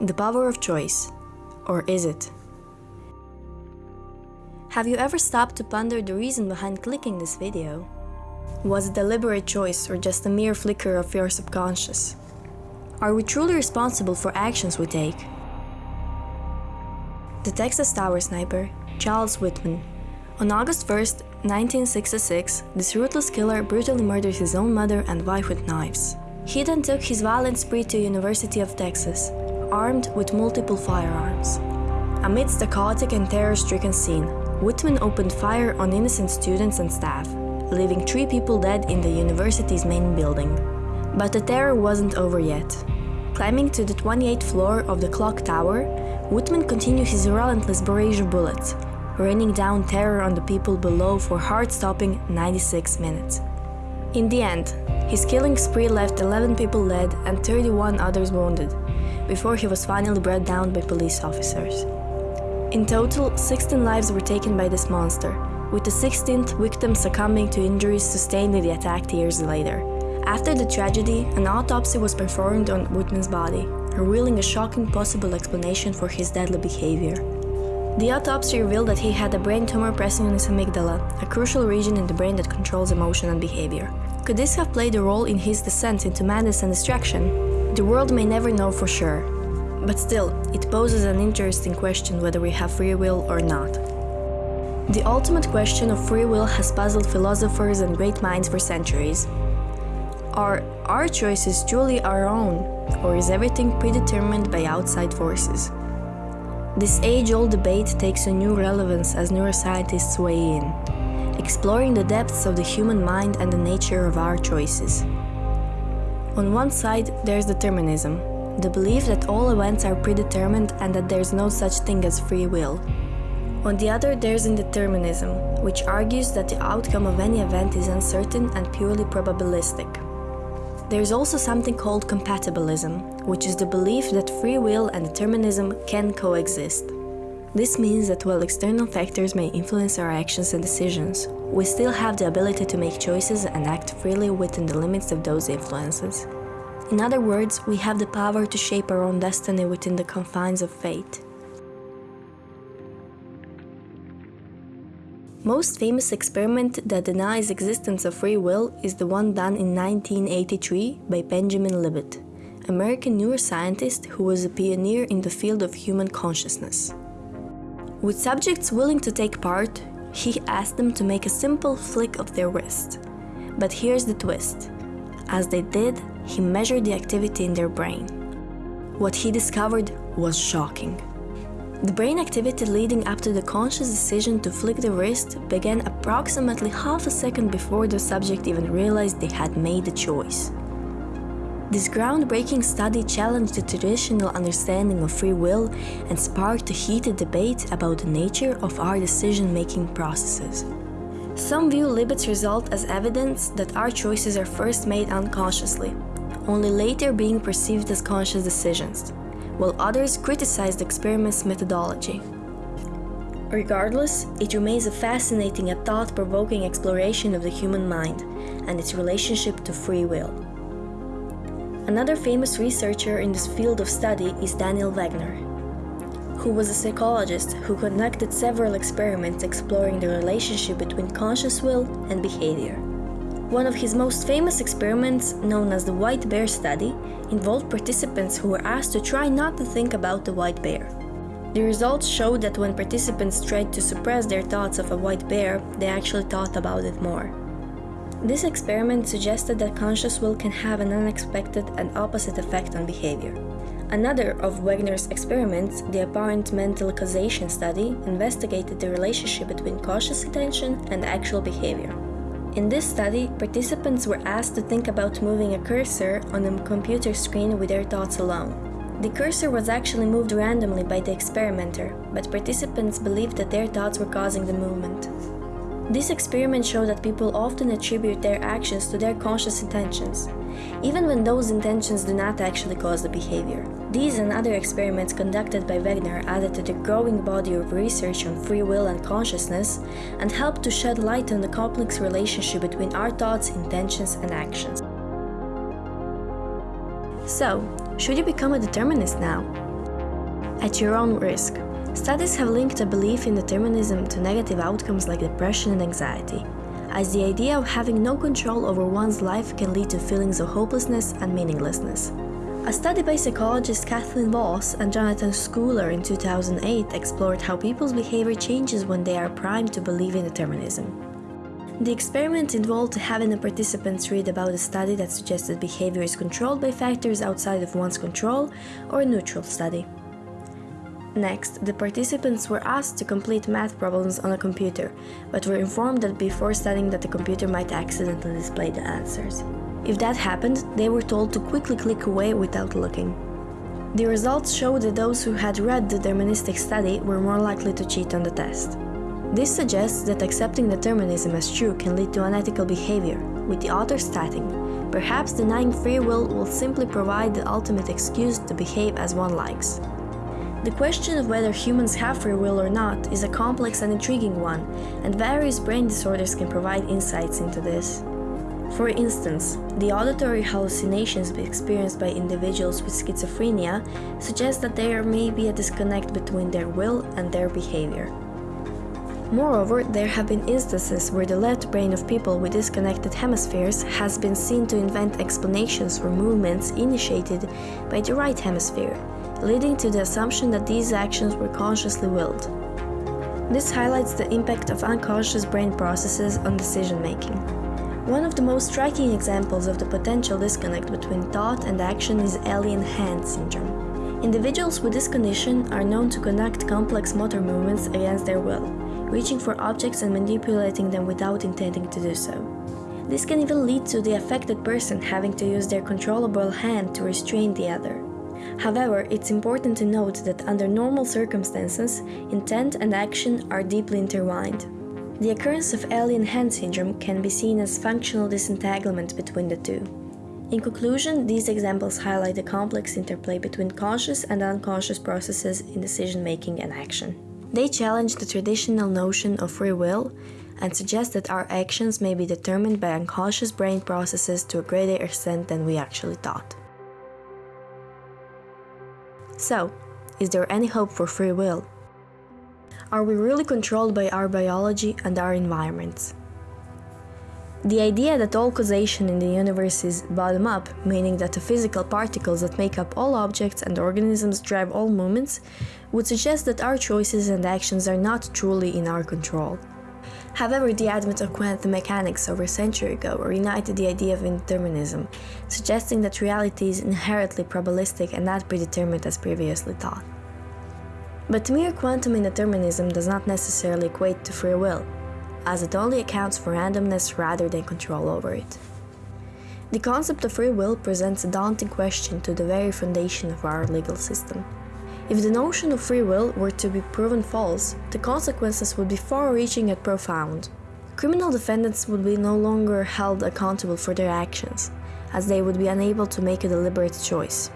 The power of choice. Or is it? Have you ever stopped to ponder the reason behind clicking this video? Was it a deliberate choice or just a mere flicker of your subconscious? Are we truly responsible for actions we take? The Texas Tower sniper, Charles Whitman. On August 1, 1966, this ruthless killer brutally murdered his own mother and wife with knives. He then took his violent spree to University of Texas, armed with multiple firearms. Amidst the chaotic and terror-stricken scene, Whitman opened fire on innocent students and staff, leaving three people dead in the university's main building. But the terror wasn't over yet. Climbing to the 28th floor of the clock tower, Whitman continued his relentless barrage of bullets, raining down terror on the people below for heart-stopping 96 minutes. In the end, his killing spree left 11 people dead and 31 others wounded, before he was finally brought down by police officers. In total, 16 lives were taken by this monster, with the 16th victim succumbing to injuries sustained in the attack years later. After the tragedy, an autopsy was performed on Whitman's body, revealing a shocking possible explanation for his deadly behavior. The autopsy revealed that he had a brain tumor pressing on his amygdala, a crucial region in the brain that controls emotion and behavior. Could this have played a role in his descent into madness and destruction? The world may never know for sure. But still, it poses an interesting question whether we have free will or not. The ultimate question of free will has puzzled philosophers and great minds for centuries. Are our choices truly our own, or is everything predetermined by outside forces? This age-old debate takes a new relevance as neuroscientists weigh in, exploring the depths of the human mind and the nature of our choices. On one side, there's determinism, the belief that all events are predetermined and that there's no such thing as free will. On the other, there's indeterminism, which argues that the outcome of any event is uncertain and purely probabilistic. There's also something called compatibilism, which is the belief that free will and determinism can coexist. This means that while external factors may influence our actions and decisions, we still have the ability to make choices and act freely within the limits of those influences. In other words, we have the power to shape our own destiny within the confines of fate. Most famous experiment that denies existence of free will is the one done in 1983 by Benjamin Libet, American neuroscientist who was a pioneer in the field of human consciousness. With subjects willing to take part, he asked them to make a simple flick of their wrist. But here's the twist. As they did, he measured the activity in their brain. What he discovered was shocking. The brain activity leading up to the conscious decision to flick the wrist began approximately half a second before the subject even realized they had made the choice. This groundbreaking study challenged the traditional understanding of free will and sparked a heated debate about the nature of our decision-making processes. Some view Libet's result as evidence that our choices are first made unconsciously, only later being perceived as conscious decisions while others criticize the experiment's methodology. Regardless, it remains a fascinating and thought-provoking exploration of the human mind and its relationship to free will. Another famous researcher in this field of study is Daniel Wegner, who was a psychologist who conducted several experiments exploring the relationship between conscious will and behavior. One of his most famous experiments, known as the white bear study, involved participants who were asked to try not to think about the white bear. The results showed that when participants tried to suppress their thoughts of a white bear, they actually thought about it more. This experiment suggested that conscious will can have an unexpected and opposite effect on behavior. Another of Wegner's experiments, the apparent mental causation study, investigated the relationship between conscious attention and actual behavior. In this study, participants were asked to think about moving a cursor on a computer screen with their thoughts alone. The cursor was actually moved randomly by the experimenter, but participants believed that their thoughts were causing the movement. This experiment showed that people often attribute their actions to their conscious intentions, even when those intentions do not actually cause the behavior. These and other experiments conducted by Wegner added to the growing body of research on free will and consciousness and helped to shed light on the complex relationship between our thoughts, intentions and actions. So, should you become a determinist now? At your own risk. Studies have linked a belief in determinism to negative outcomes like depression and anxiety, as the idea of having no control over one's life can lead to feelings of hopelessness and meaninglessness. A study by psychologists Kathleen Vohs and Jonathan Schooler in 2008 explored how people's behavior changes when they are primed to believe in determinism. The experiment involved having the participants read about a study that suggested behavior is controlled by factors outside of one's control or a neutral study. Next, the participants were asked to complete math problems on a computer, but were informed that before studying that the computer might accidentally display the answers. If that happened, they were told to quickly click away without looking. The results showed that those who had read the deterministic study were more likely to cheat on the test. This suggests that accepting determinism as true can lead to unethical behavior, with the author stating, perhaps denying free will will simply provide the ultimate excuse to behave as one likes. The question of whether humans have free will or not is a complex and intriguing one, and various brain disorders can provide insights into this. For instance, the auditory hallucinations experienced by individuals with schizophrenia suggest that there may be a disconnect between their will and their behavior. Moreover, there have been instances where the left brain of people with disconnected hemispheres has been seen to invent explanations for movements initiated by the right hemisphere, leading to the assumption that these actions were consciously willed. This highlights the impact of unconscious brain processes on decision making. One of the most striking examples of the potential disconnect between thought and action is alien hand syndrome. Individuals with this condition are known to conduct complex motor movements against their will, reaching for objects and manipulating them without intending to do so. This can even lead to the affected person having to use their controllable hand to restrain the other. However, it's important to note that under normal circumstances, intent and action are deeply intertwined. The occurrence of alien hand syndrome can be seen as functional disentanglement between the two. In conclusion, these examples highlight the complex interplay between conscious and unconscious processes in decision making and action. They challenge the traditional notion of free will and suggest that our actions may be determined by unconscious brain processes to a greater extent than we actually thought. So, is there any hope for free will? Are we really controlled by our biology and our environments? The idea that all causation in the universe is bottom up, meaning that the physical particles that make up all objects and organisms drive all movements, would suggest that our choices and actions are not truly in our control. However, the advent of quantum mechanics over a century ago reunited the idea of indeterminism, suggesting that reality is inherently probabilistic and not predetermined as previously thought. But mere quantum indeterminism does not necessarily equate to free will, as it only accounts for randomness rather than control over it. The concept of free will presents a daunting question to the very foundation of our legal system. If the notion of free will were to be proven false, the consequences would be far-reaching and profound. Criminal defendants would be no longer held accountable for their actions, as they would be unable to make a deliberate choice.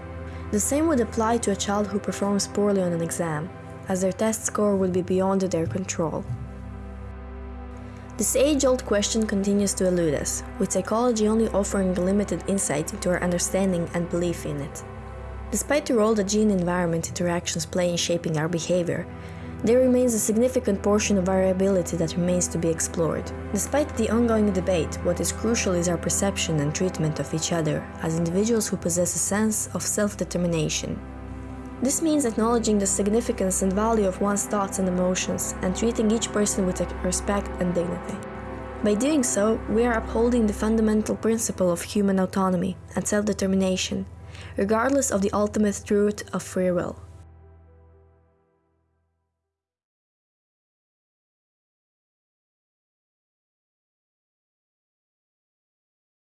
The same would apply to a child who performs poorly on an exam, as their test score would be beyond their control. This age-old question continues to elude us, with psychology only offering limited insight into our understanding and belief in it. Despite the role that gene-environment interactions play in shaping our behavior, there remains a significant portion of variability that remains to be explored. Despite the ongoing debate, what is crucial is our perception and treatment of each other as individuals who possess a sense of self-determination. This means acknowledging the significance and value of one's thoughts and emotions and treating each person with respect and dignity. By doing so, we are upholding the fundamental principle of human autonomy and self-determination, regardless of the ultimate truth of free will.